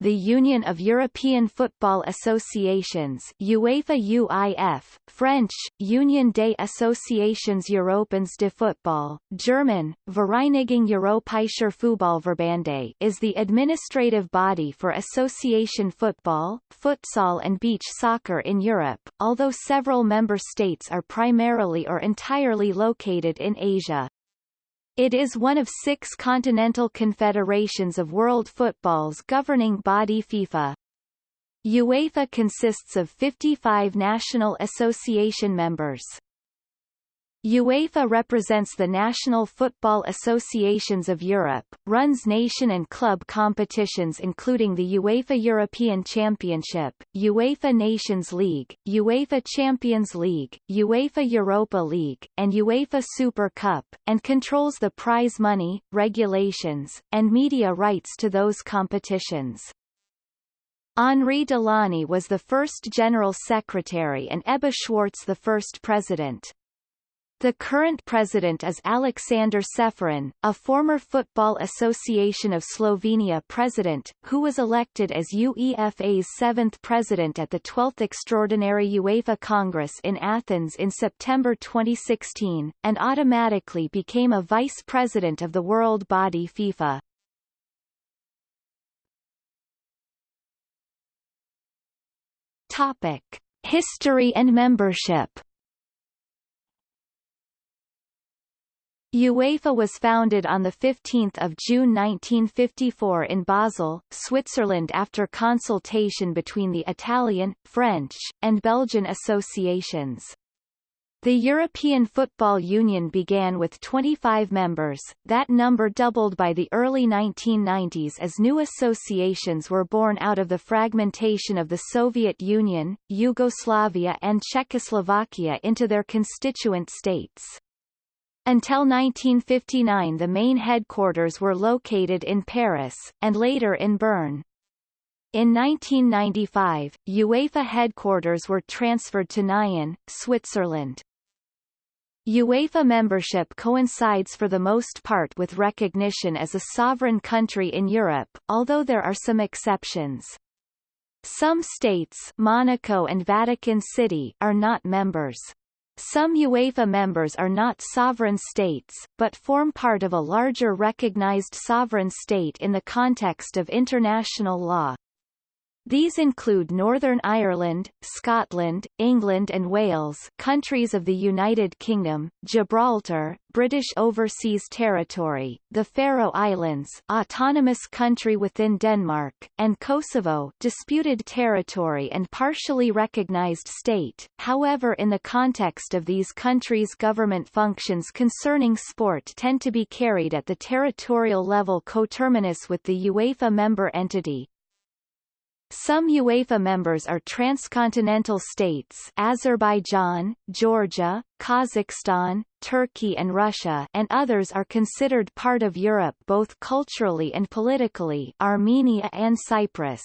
the Union of European Football Associations UEFA UIF, French, Union des Associations Européennes de Football, German, Vereinigung Europäischer Fußballverbände is the administrative body for association football, futsal and beach soccer in Europe, although several member states are primarily or entirely located in Asia. It is one of six continental confederations of world football's governing body FIFA. UEFA consists of 55 national association members. UEFA represents the national football associations of Europe, runs nation and club competitions including the UEFA European Championship, UEFA Nations League, UEFA Champions League, UEFA Europa League, and UEFA Super Cup, and controls the prize money, regulations, and media rights to those competitions. Henri Delaunay was the first General Secretary and Ebbe Schwartz the first President. The current president is Aleksander Čeferin, a former Football Association of Slovenia president, who was elected as UEFA's seventh president at the 12th Extraordinary UEFA Congress in Athens in September 2016, and automatically became a vice president of the world body FIFA. Topic. History and membership UEFA was founded on 15 June 1954 in Basel, Switzerland after consultation between the Italian, French, and Belgian associations. The European Football Union began with 25 members, that number doubled by the early 1990s as new associations were born out of the fragmentation of the Soviet Union, Yugoslavia and Czechoslovakia into their constituent states. Until 1959 the main headquarters were located in Paris, and later in Bern. In 1995, UEFA headquarters were transferred to Nyon, Switzerland. UEFA membership coincides for the most part with recognition as a sovereign country in Europe, although there are some exceptions. Some states Monaco and Vatican City are not members. Some UEFA members are not sovereign states, but form part of a larger recognized sovereign state in the context of international law. These include Northern Ireland, Scotland, England and Wales countries of the United Kingdom, Gibraltar, British Overseas Territory, the Faroe Islands autonomous country within Denmark, and Kosovo disputed territory and partially recognized state, however in the context of these countries government functions concerning sport tend to be carried at the territorial level coterminous with the UEFA member entity, some UEFA members are transcontinental states Azerbaijan, Georgia, Kazakhstan, Turkey and Russia and others are considered part of Europe both culturally and politically Armenia and Cyprus.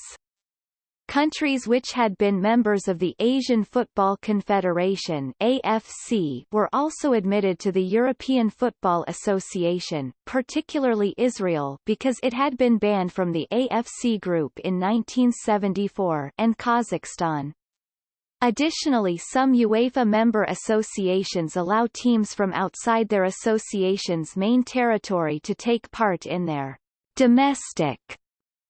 Countries which had been members of the Asian Football Confederation AFC were also admitted to the European Football Association, particularly Israel because it had been banned from the AFC group in 1974 and Kazakhstan. Additionally some UEFA member associations allow teams from outside their association's main territory to take part in their domestic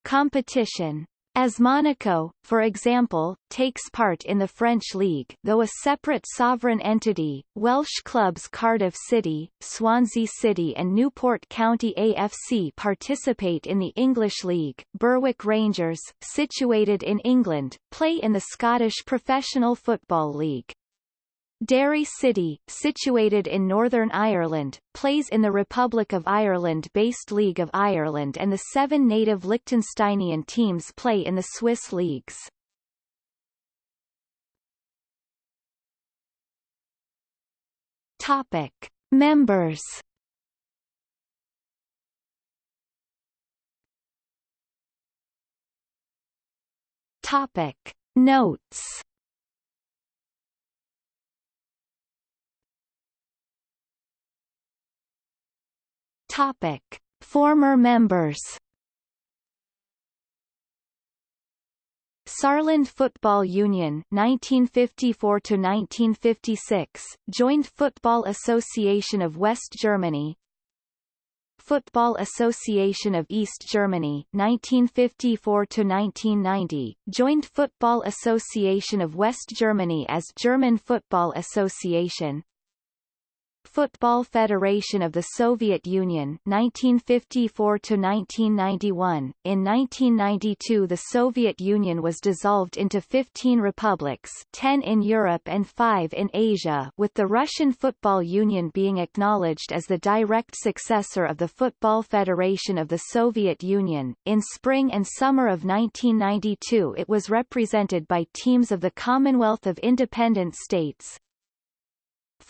competition. As Monaco, for example, takes part in the French League though a separate sovereign entity, Welsh clubs Cardiff City, Swansea City and Newport County AFC participate in the English League, Berwick Rangers, situated in England, play in the Scottish Professional Football League. Derry City, situated in Northern Ireland, plays in the Republic of Ireland-based League of Ireland and the seven native Liechtensteinian teams play in the Swiss leagues. Topic. Members Topic. Notes Topic: Former members. Saarland Football Union 1954 to 1956 joined Football Association of West Germany. Football Association of East Germany 1954 to 1990 joined Football Association of West Germany as German Football Association Football Federation of the Soviet Union 1954 to 1991 in 1992 the Soviet Union was dissolved into 15 republics 10 in Europe and 5 in Asia with the Russian Football Union being acknowledged as the direct successor of the Football Federation of the Soviet Union. In spring and summer of 1992 it was represented by teams of the Commonwealth of Independent States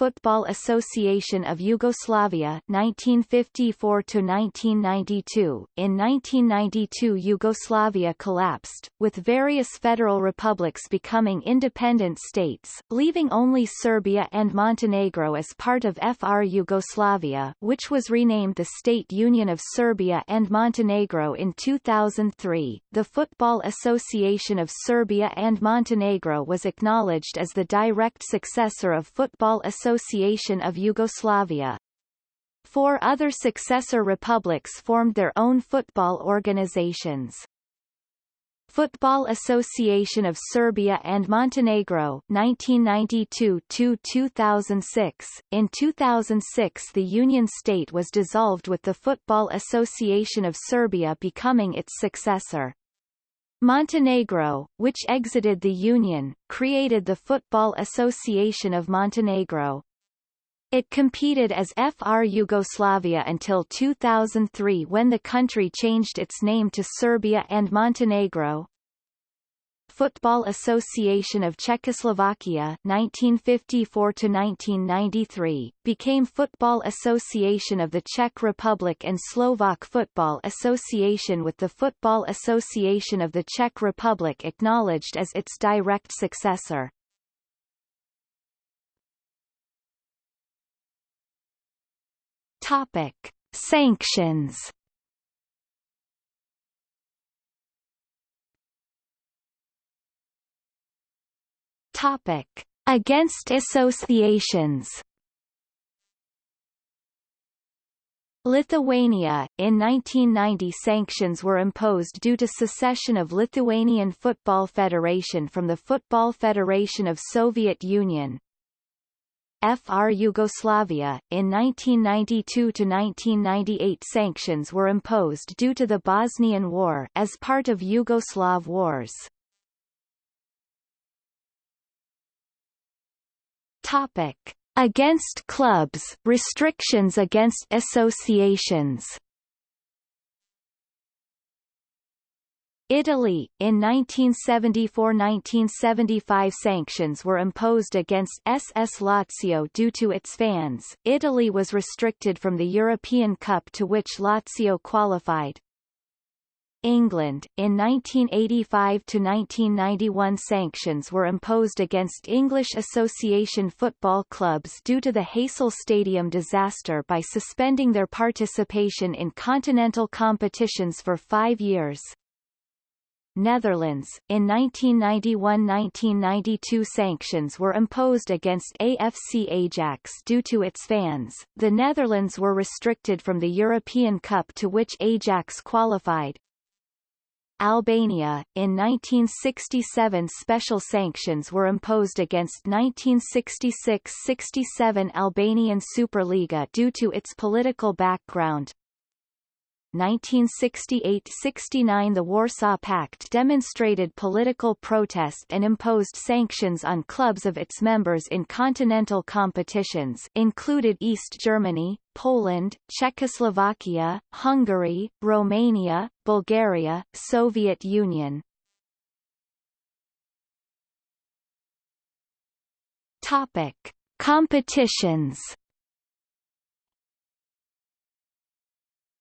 Football Association of Yugoslavia 1954 to 1992 in 1992 Yugoslavia collapsed with various federal republics becoming independent states leaving only Serbia and Montenegro as part of FR Yugoslavia which was renamed the State Union of Serbia and Montenegro in 2003 the Football Association of Serbia and Montenegro was acknowledged as the direct successor of Football Association Association of Yugoslavia. Four other successor republics formed their own football organizations. Football Association of Serbia and Montenegro 1992-2006. In 2006 the Union state was dissolved with the Football Association of Serbia becoming its successor. Montenegro, which exited the Union, created the Football Association of Montenegro. It competed as FR Yugoslavia until 2003 when the country changed its name to Serbia and Montenegro. Football Association of Czechoslovakia 1954 to 1993 became Football Association of the Czech Republic and Slovak Football Association with the Football Association of the Czech Republic acknowledged as its direct successor. Topic: Sanctions Topic: Against associations. Lithuania, in 1990 sanctions were imposed due to secession of Lithuanian Football Federation from the Football Federation of Soviet Union. FR Yugoslavia, in 1992–1998 sanctions were imposed due to the Bosnian War as part of Yugoslav Wars. Topic. Against clubs, restrictions against associations Italy, in 1974–1975 sanctions were imposed against SS Lazio due to its fans. Italy was restricted from the European Cup to which Lazio qualified, England, in 1985 to 1991 sanctions were imposed against English Association football clubs due to the Heysel Stadium disaster by suspending their participation in continental competitions for five years. Netherlands, in 1991–1992 sanctions were imposed against AFC Ajax due to its fans. The Netherlands were restricted from the European Cup to which Ajax qualified, Albania, in 1967 special sanctions were imposed against 1966–67 Albanian Superliga due to its political background. 1968–69 The Warsaw Pact demonstrated political protest and imposed sanctions on clubs of its members in continental competitions included East Germany, Poland, Czechoslovakia, Hungary, Romania, Bulgaria, Soviet Union. Topic: Competitions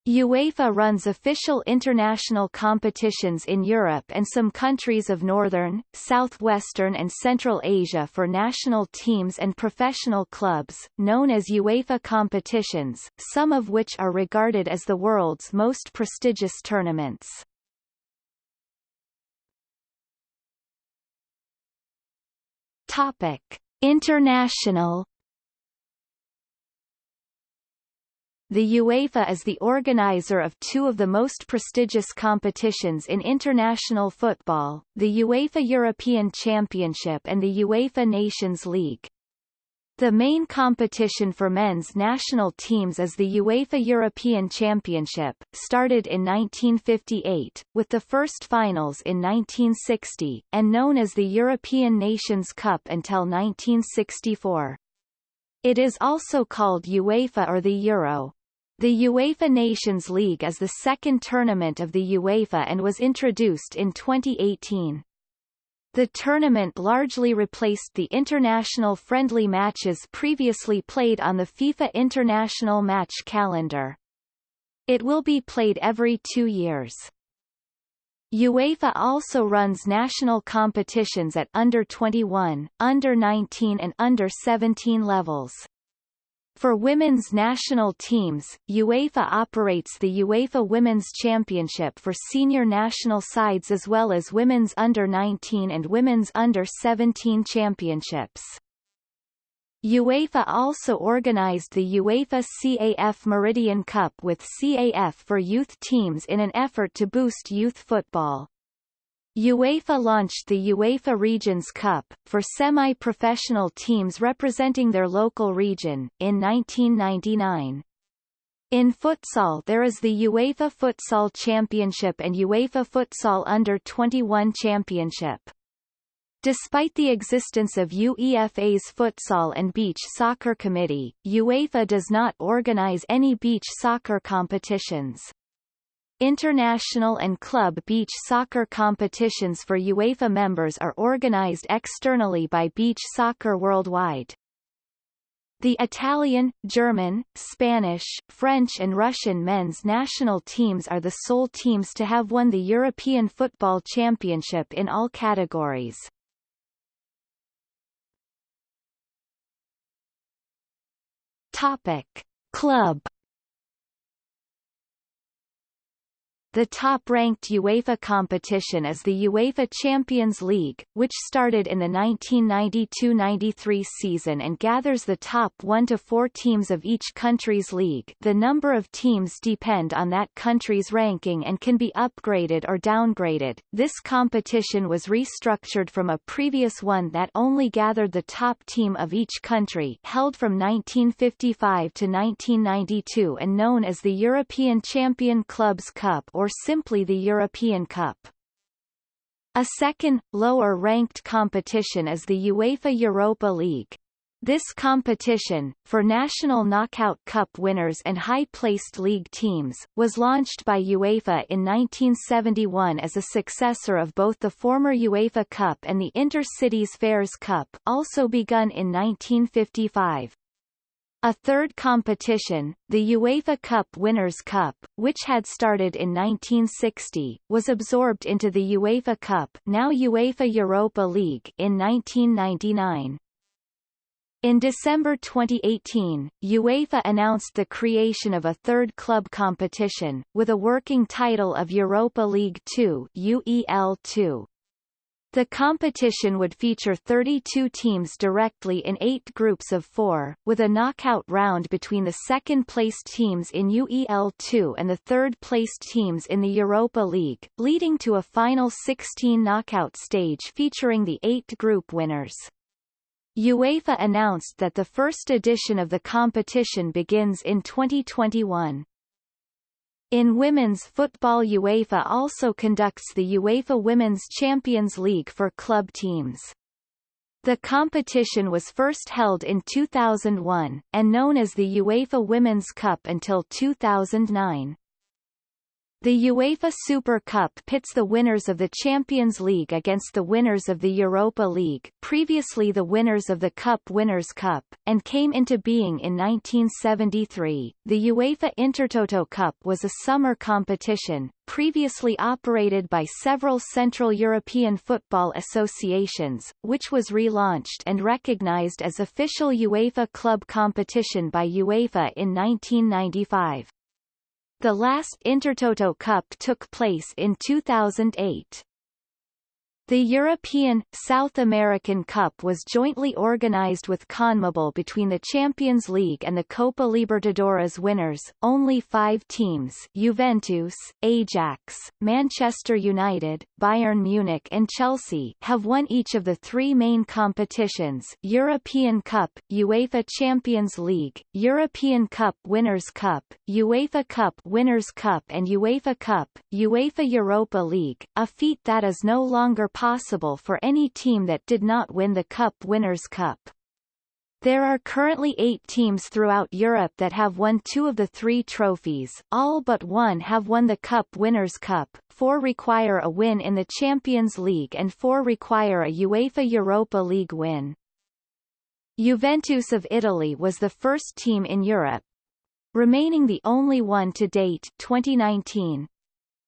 UEFA runs official international competitions in Europe and some countries of northern, southwestern and central Asia for national teams and professional clubs, known as UEFA competitions, some of which are regarded as the world's most prestigious tournaments. Topic: International The UEFA is the organizer of two of the most prestigious competitions in international football, the UEFA European Championship and the UEFA Nations League. The main competition for men's national teams is the UEFA European Championship, started in 1958, with the first finals in 1960, and known as the European Nations Cup until 1964. It is also called UEFA or the Euro. The UEFA Nations League is the second tournament of the UEFA and was introduced in 2018. The tournament largely replaced the international friendly matches previously played on the FIFA International Match Calendar. It will be played every two years. UEFA also runs national competitions at under 21, under 19 and under 17 levels. For women's national teams, UEFA operates the UEFA Women's Championship for senior national sides as well as women's under-19 and women's under-17 championships. UEFA also organized the UEFA CAF Meridian Cup with CAF for youth teams in an effort to boost youth football. UEFA launched the UEFA Regions Cup, for semi-professional teams representing their local region, in 1999. In futsal there is the UEFA Futsal Championship and UEFA Futsal Under-21 Championship. Despite the existence of UEFA's Futsal and Beach Soccer Committee, UEFA does not organize any beach soccer competitions. International and club beach soccer competitions for UEFA members are organized externally by Beach Soccer Worldwide. The Italian, German, Spanish, French and Russian men's national teams are the sole teams to have won the European Football Championship in all categories. Topic. Club The top-ranked UEFA competition is the UEFA Champions League, which started in the 1992-93 season and gathers the top 1 to 4 teams of each country's league. The number of teams depend on that country's ranking and can be upgraded or downgraded. This competition was restructured from a previous one that only gathered the top team of each country, held from 1955 to 1992 and known as the European Champion Clubs Cup or simply the European Cup. A second, lower-ranked competition is the UEFA Europa League. This competition, for national knockout cup winners and high-placed league teams, was launched by UEFA in 1971 as a successor of both the former UEFA Cup and the Inter-Cities Fairs Cup also begun in 1955. A third competition, the UEFA Cup Winners' Cup, which had started in 1960, was absorbed into the UEFA Cup now UEFA Europa League in 1999. In December 2018, UEFA announced the creation of a third club competition, with a working title of Europa League 2 UEL2. The competition would feature 32 teams directly in eight groups of four, with a knockout round between the second-placed teams in UEL2 and the third-placed teams in the Europa League, leading to a final 16 knockout stage featuring the eight group winners. UEFA announced that the first edition of the competition begins in 2021. In women's football UEFA also conducts the UEFA Women's Champions League for club teams. The competition was first held in 2001, and known as the UEFA Women's Cup until 2009. The UEFA Super Cup pits the winners of the Champions League against the winners of the Europa League previously the winners of the Cup Winners' Cup, and came into being in 1973. The UEFA Intertoto Cup was a summer competition, previously operated by several Central European football associations, which was relaunched and recognized as official UEFA club competition by UEFA in 1995. The last Intertoto Cup took place in 2008. The European, South American Cup was jointly organized with CONMEBOL between the Champions League and the Copa Libertadores winners. Only five teams Juventus, Ajax, Manchester United, Bayern Munich and Chelsea have won each of the three main competitions European Cup, UEFA Champions League, European Cup Winners' Cup, UEFA Cup Winners' Cup and UEFA Cup, UEFA Europa League, a feat that is no longer possible for any team that did not win the Cup Winners' Cup. There are currently eight teams throughout Europe that have won two of the three trophies, all but one have won the Cup Winners' Cup, four require a win in the Champions League and four require a UEFA Europa League win. Juventus of Italy was the first team in Europe, remaining the only one to date 2019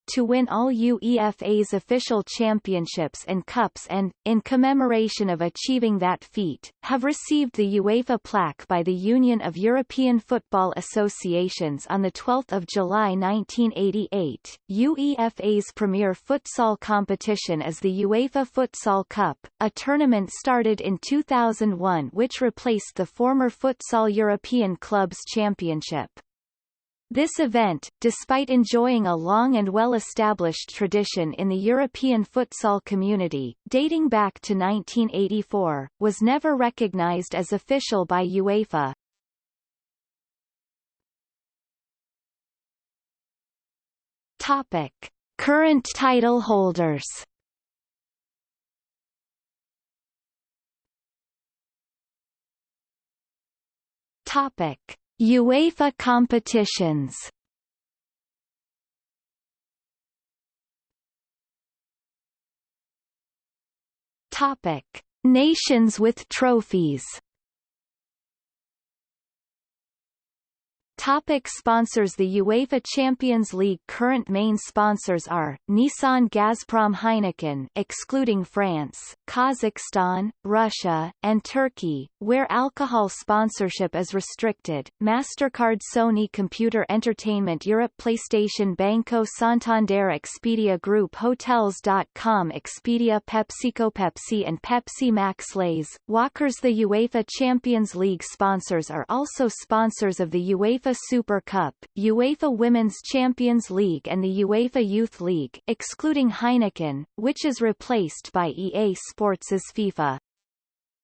to win all UEFA's official championships and cups and, in commemoration of achieving that feat, have received the UEFA plaque by the Union of European Football Associations on 12 July 1988. UEFA's premier futsal competition is the UEFA Futsal Cup, a tournament started in 2001 which replaced the former Futsal European Clubs Championship. This event, despite enjoying a long and well-established tradition in the European futsal community, dating back to 1984, was never recognized as official by UEFA. Topic. Current title holders Topic. UEFA competitions. Topic: Nations with trophies Topic sponsors The UEFA Champions League current main sponsors are, Nissan Gazprom Heineken excluding France, Kazakhstan, Russia, and Turkey, where alcohol sponsorship is restricted, MasterCard Sony Computer Entertainment Europe PlayStation Banco Santander Expedia Group Hotels.com Expedia PepsiCo Pepsi and Pepsi Max Lays, Walkers The UEFA Champions League sponsors are also sponsors of the UEFA Super Cup, UEFA Women's Champions League and the UEFA Youth League excluding Heineken, which is replaced by EA Sports' FIFA.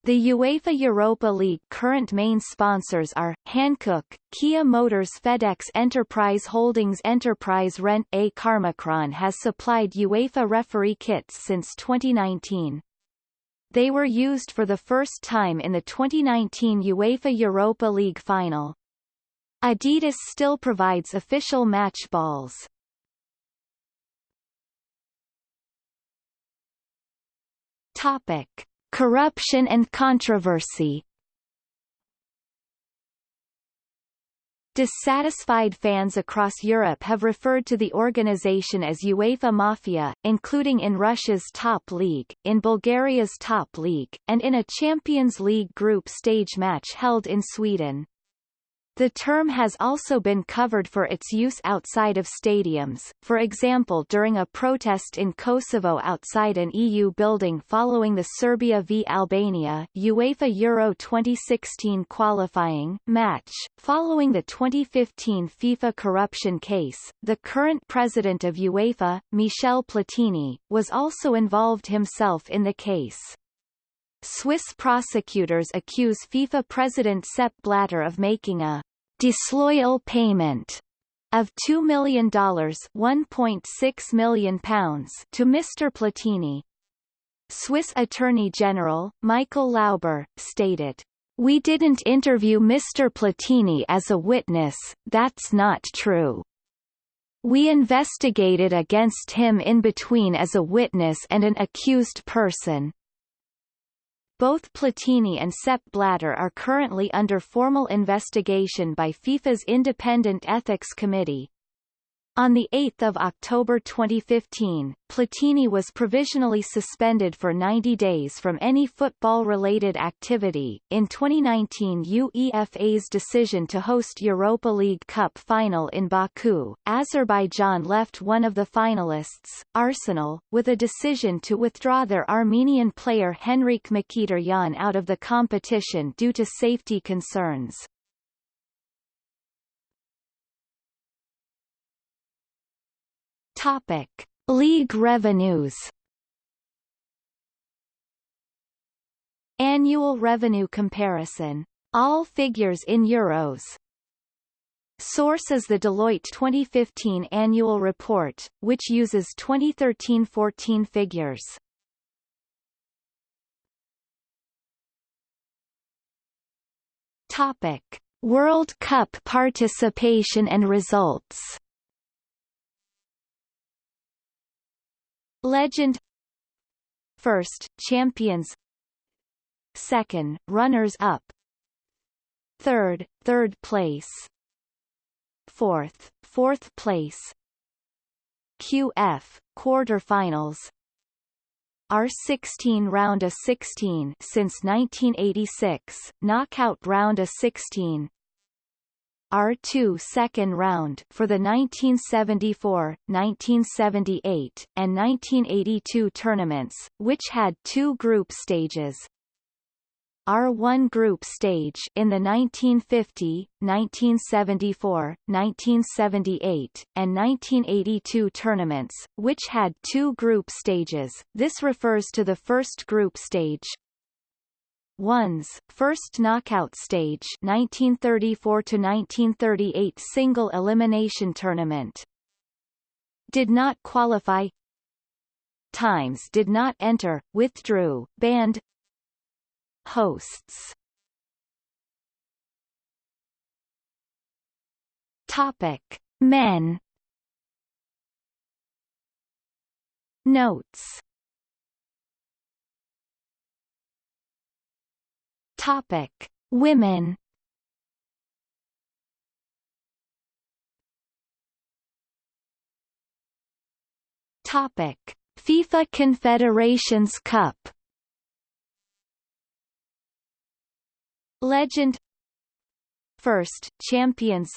The UEFA Europa League current main sponsors are, Hankook, Kia Motors FedEx Enterprise Holdings Enterprise Rent A Car Macron has supplied UEFA referee kits since 2019. They were used for the first time in the 2019 UEFA Europa League final. Adidas still provides official match balls. Topic: Corruption and controversy. Dissatisfied fans across Europe have referred to the organization as UEFA Mafia, including in Russia's top league, in Bulgaria's top league, and in a Champions League group stage match held in Sweden. The term has also been covered for its use outside of stadiums, for example during a protest in Kosovo outside an EU building following the Serbia v Albania UEFA Euro 2016 qualifying match. Following the 2015 FIFA corruption case, the current president of UEFA, Michel Platini, was also involved himself in the case. Swiss prosecutors accuse FIFA president Sepp Blatter of making a disloyal payment of $2 million £1.6 million to Mr. Platini. Swiss Attorney General, Michael Lauber, stated, We didn't interview Mr. Platini as a witness, that's not true. We investigated against him in between as a witness and an accused person. Both Platini and Sepp Blatter are currently under formal investigation by FIFA's Independent Ethics Committee. On 8 October 2015, Platini was provisionally suspended for 90 days from any football-related activity. In 2019 UEFA's decision to host Europa League Cup final in Baku, Azerbaijan left one of the finalists, Arsenal, with a decision to withdraw their Armenian player Henrikh Mkhitaryan out of the competition due to safety concerns. Topic: League revenues. Annual revenue comparison. All figures in euros. Source is the Deloitte 2015 annual report, which uses 2013-14 figures. Topic: World Cup participation and results. Legend First, champions Second, runners-up Third, third place Fourth, fourth place QF, quarterfinals R16 round of 16 since 1986, knockout round of 16 R2 second round for the 1974, 1978, and 1982 tournaments, which had two group stages. R1 group stage in the 1950, 1974, 1978, and 1982 tournaments, which had two group stages. This refers to the first group stage, ones first knockout stage 1934 to 1938 single elimination tournament. Did not qualify. Times did not enter withdrew banned. Hosts. Topic. Men. Notes Topic: Women. Topic: FIFA Confederations Cup. Legend. First, champions.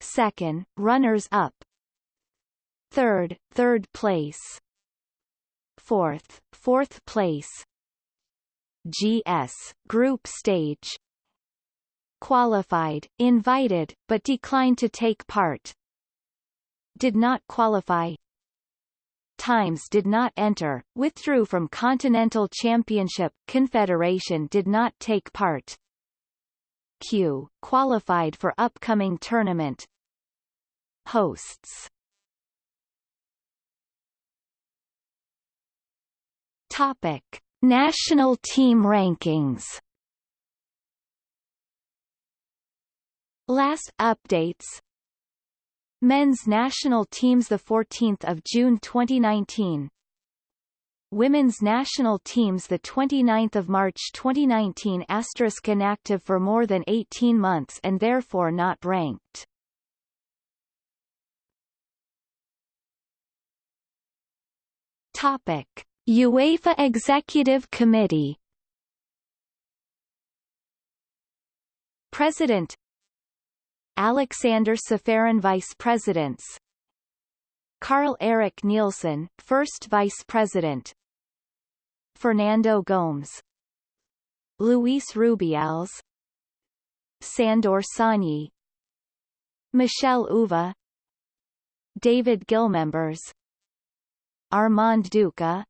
Second, runners-up Third, third place. Fourth, fourth place GS group stage. Qualified, invited, but declined to take part. Did not qualify. Times did not enter, withdrew from Continental Championship, Confederation did not take part. Q, qualified for upcoming tournament. Hosts. Topic National team rankings. Last updates. Men's national teams the 14th of June 2019 Women's national teams the 29th of March 2019 asterisk inactive for more than 18 months and therefore not ranked. Topic UEFA Executive Committee. President. Alexander Čeferin Vice Presidents. Karl Erik Nielsen, First Vice President. Fernando Gomes. Luis Rubiales. Sandor Csányi Michel Uva. David Gill members. Armand Duka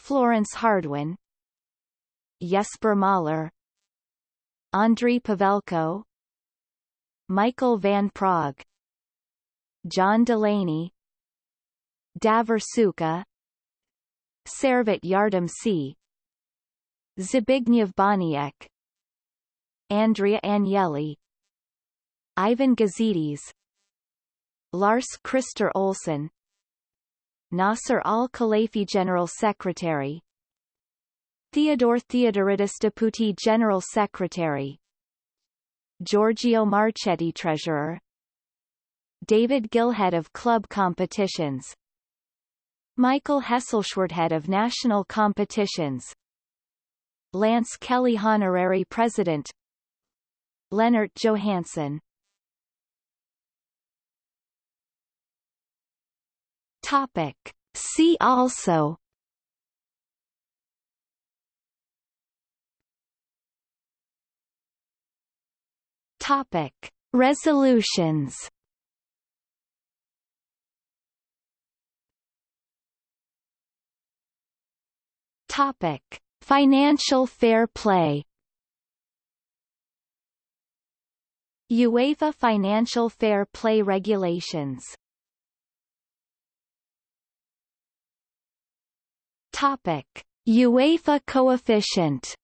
Florence Hardouin Jesper Møller Andriy Pavelko Michael van Praag John Delaney Davor Šuker Servet Yardımcı Zbigniew Boniek Andrea Agnelli Ivan Gazidis Lars Christer Olsson Nasser al-Khelaifi General Secretary. Theodore Theodoridis Deputy General Secretary. Giorgio Marchetti Treasurer. David Gill Head of club competitions. Michael Heselschwerdt of national competitions. Lance Kelly Honorary President. Lennart Johansson Topic. See also Topic. Resolutions Topic: Financial fair play. UEFA Financial Fair Play Regulations Topic: UEFA coefficient.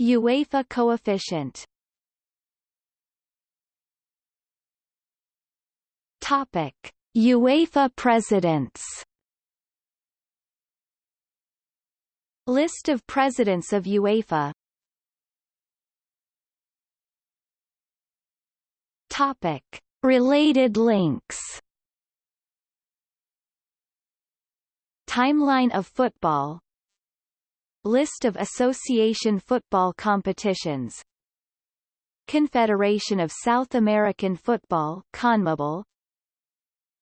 UEFA coefficient. Topic: UEFA presidents. List of presidents of UEFA Topic. Related links Timeline of football. List of association football competitions. Confederation of South American Football CONMEBOL.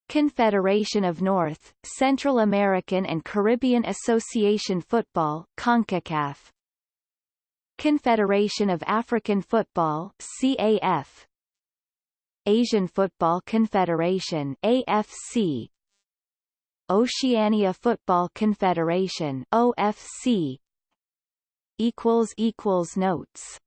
Confederation of North, Central American and Caribbean Association Football CONCACAF. Confederation of African Football CAF Asian Football Confederation AFC Oceania Football Confederation OFC equals equals notes